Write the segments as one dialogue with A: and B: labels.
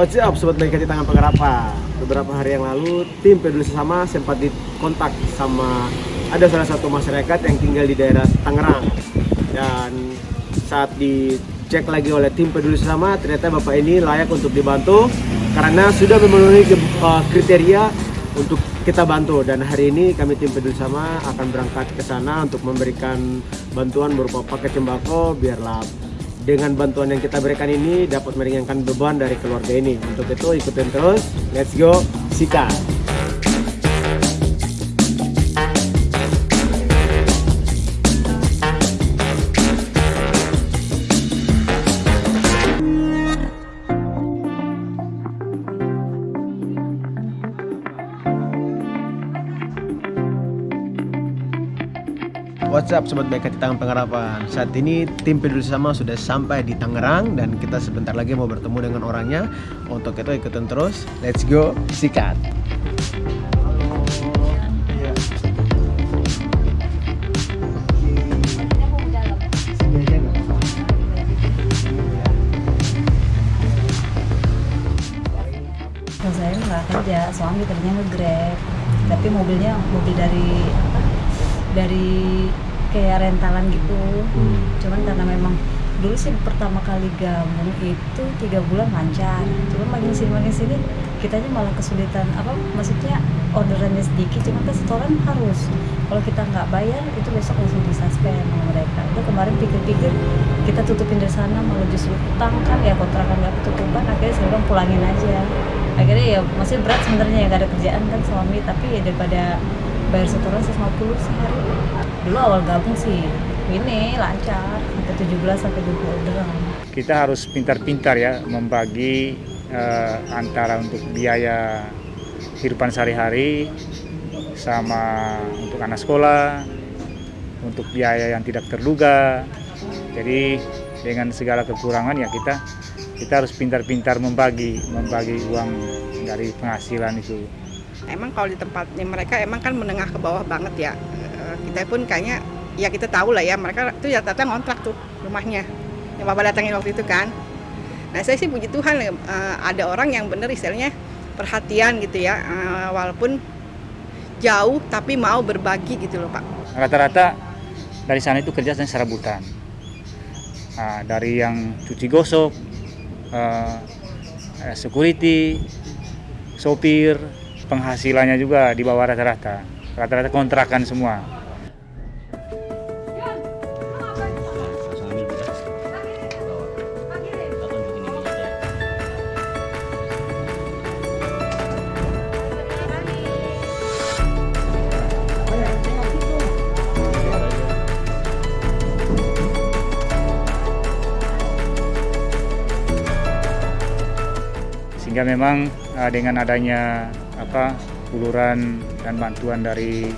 A: What's up Sobat Baik Hati Tangan Penggarapan Beberapa hari yang lalu tim peduli sesama sempat dikontak sama ada salah satu masyarakat yang tinggal di daerah Tangerang. Dan saat dicek lagi oleh tim peduli sesama ternyata bapak ini layak untuk dibantu karena sudah memenuhi uh, kriteria untuk kita bantu. Dan hari ini kami tim peduli sama akan berangkat ke sana untuk memberikan bantuan berupa paket sembako biarlah dengan bantuan yang kita berikan ini dapat meringankan beban dari keluarga ini. Untuk itu ikutin terus. Let's go. Sikat. What's up Sobat Baik Hati Tangan Pengharapan. Saat ini tim peduli sama sudah sampai di Tangerang Dan kita sebentar lagi mau bertemu dengan orangnya. Untuk itu ikutin terus. Let's go, sikat.
B: Kalau saya nggak kerja, suami kerjanya nge-grab. Tapi mobilnya mobil dari? Dari kayak rentalan gitu. Hmm. cuman karena memang dulu sih pertama kali gabung itu tiga bulan lancar. Cuman makin sini makin sini kitanya malah kesulitan apa maksudnya orderannya sedikit cuman kan setoran harus. Kalau kita nggak bayar itu besok langsung disuspend sama mereka. Itu kemarin pikir-pikir kita tutupin dari sana malah justru utang kan ya kontrakan nggak ketutupan akhirnya saya bilang pulangin aja. Akhirnya ya masih berat sebenarnya ya nggak ada kerjaan kan suami tapi ya daripada bayar setoran 150 sehari. Dulu awal gabung sih ini lancar sampai 17 sampai 20 orderan
C: kita harus pintar-pintar ya membagi uh, antara untuk biaya kehidupan sehari-hari sama untuk anak sekolah untuk biaya yang tidak terduga. Jadi dengan segala kekurangan ya kita kita harus pintar-pintar membagi membagi uang dari penghasilan itu
D: emang kalau di tempatnya mereka emang kan menengah ke bawah banget ya. Eh, kita pun kayaknya ya kita tahu lah ya mereka tuh ya datang ngontrak tuh rumahnya. Yang bapak datangin waktu itu kan. Nah saya sih puji Tuhan uh, ada orang yang bener istilahnya perhatian gitu ya. Uh, walaupun jauh tapi mau berbagi gitu loh pak.
C: Rata-rata dari sana itu kerja serabutan nah, dari yang cuci gosok uh, security sopir penghasilannya juga di bawah rata-rata. Rata-rata kontrakan semua. sehingga memang uh, dengan adanya apa uluran dan bantuan dari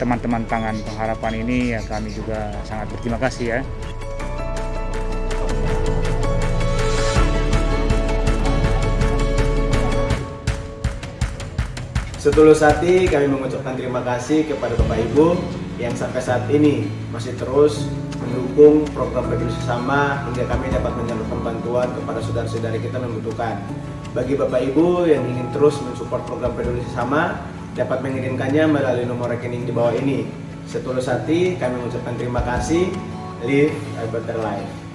C: teman-teman tangan pengharapan ini ya kami juga sangat berterima kasih ya.
A: Setulus hati kami mengucapkan terima kasih kepada Bapak Ibu yang sampai saat ini masih terus mendukung program peduli sesama hingga kami dapat menyalurkan bantuan kepada saudara-saudari kita membutuhkan. Bagi Bapak Ibu yang ingin terus mensupport program peduli sesama, dapat mengirimkannya melalui nomor rekening di bawah ini. Setulus hati, kami mengucapkan terima kasih. Live a better life.